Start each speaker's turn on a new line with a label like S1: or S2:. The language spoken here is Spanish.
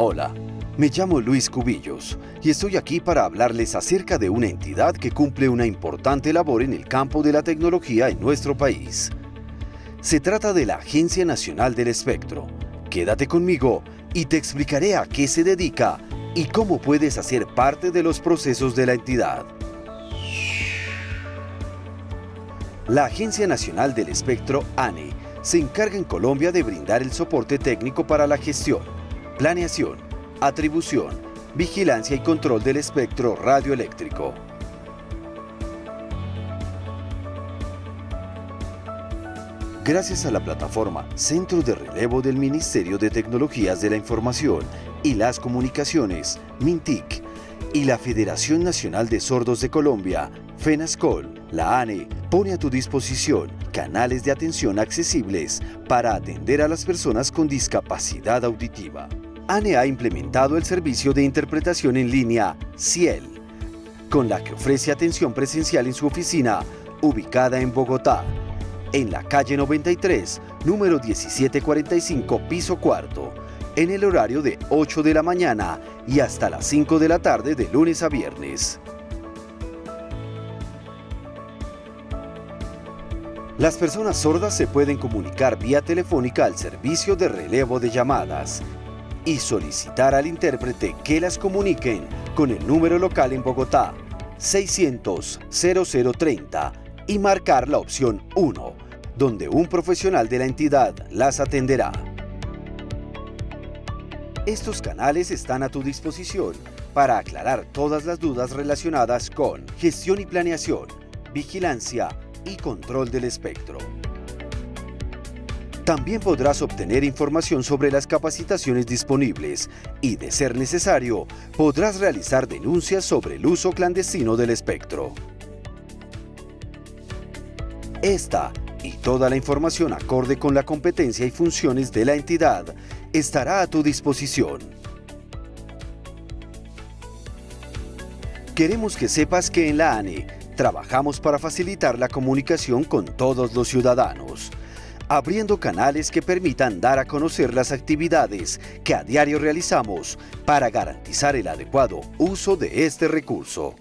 S1: Hola, me llamo Luis Cubillos y estoy aquí para hablarles acerca de una entidad que cumple una importante labor en el campo de la tecnología en nuestro país. Se trata de la Agencia Nacional del Espectro. Quédate conmigo y te explicaré a qué se dedica y cómo puedes hacer parte de los procesos de la entidad. La Agencia Nacional del Espectro, ANE, se encarga en Colombia de brindar el soporte técnico para la gestión, planeación, atribución, vigilancia y control del espectro radioeléctrico. Gracias a la plataforma Centro de Relevo del Ministerio de Tecnologías de la Información y las Comunicaciones, MINTIC, y la Federación Nacional de Sordos de Colombia, FENASCOL, la ANE, pone a tu disposición canales de atención accesibles para atender a las personas con discapacidad auditiva. ANE ha implementado el servicio de interpretación en línea CIEL, con la que ofrece atención presencial en su oficina, ubicada en Bogotá, en la calle 93, número 1745, piso cuarto, en el horario de 8 de la mañana y hasta las 5 de la tarde de lunes a viernes. Las personas sordas se pueden comunicar vía telefónica al servicio de relevo de llamadas y solicitar al intérprete que las comuniquen con el número local en Bogotá 600-0030 y marcar la opción 1, donde un profesional de la entidad las atenderá. Estos canales están a tu disposición para aclarar todas las dudas relacionadas con gestión y planeación, vigilancia y control del espectro. También podrás obtener información sobre las capacitaciones disponibles y, de ser necesario, podrás realizar denuncias sobre el uso clandestino del espectro. Esta y toda la información acorde con la competencia y funciones de la entidad estará a tu disposición. Queremos que sepas que en la ANE trabajamos para facilitar la comunicación con todos los ciudadanos abriendo canales que permitan dar a conocer las actividades que a diario realizamos para garantizar el adecuado uso de este recurso.